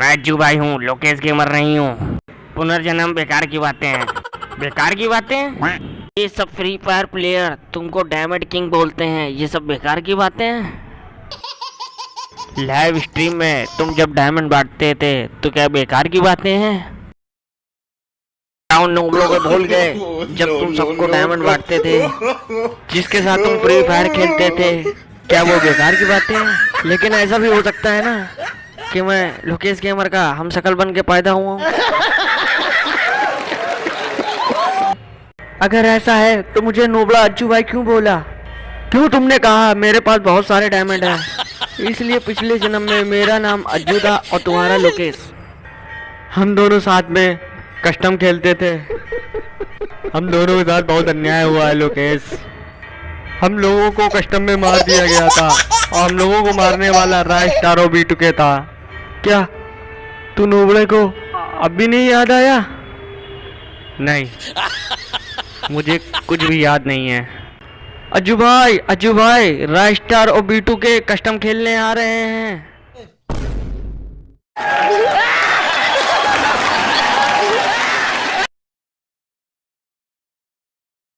मैं अज्जू भाई हूँ, लोकेश गेमर नहीं हूँ। पुनर्जन्म बेकार की बातें हैं। बेकार की बातें ये सब फ्री फायर प्लेयर तुमको डायमंड किंग बोलते हैं, ये सब बेकार की बातें हैं? लाइव स्ट्रीम में तुम जब डायमंड बांटते थे तो क्या बेकार की बातें हैं? को भूल गए, जब तुम सबको डायमंड बांटते थे। जिसके साथ तुम फ्री फायर खेलते थे, क्या वो बेकार की बातें हैं? लेकिन ऐसा भी हो सकता है ना? कि मैं लोकेश गेमर का हम शकल बन के पैदा हुआ हूँ। अगर ऐसा है तो मुझे नोबला अज्जू भाई क्यों बोला? क्यों तुमने कहा, मेरे पास बहुत सारे डायमंड हैं। इसलिए पिछले जन्म में मेरा नाम अज्जू था और तुम्हारा लोकेश। हम दोनों साथ में कस्टम खेलते थे। हम दोनों के साथ बहुत अन्याय हुआ है, लोकेश। हम लोगों को कस्टम में मार दिया गया था और हम लोगों को मारने वाला राय स्टारो बी टुके था। क्या तू नोबड़े को अब भी नहीं याद आया? नहीं। मुझे कुछ भी याद नहीं है। अजू भाई अज्जू भाई राइस्टार और बीटू के कस्टम खेलने आ रहे हैं।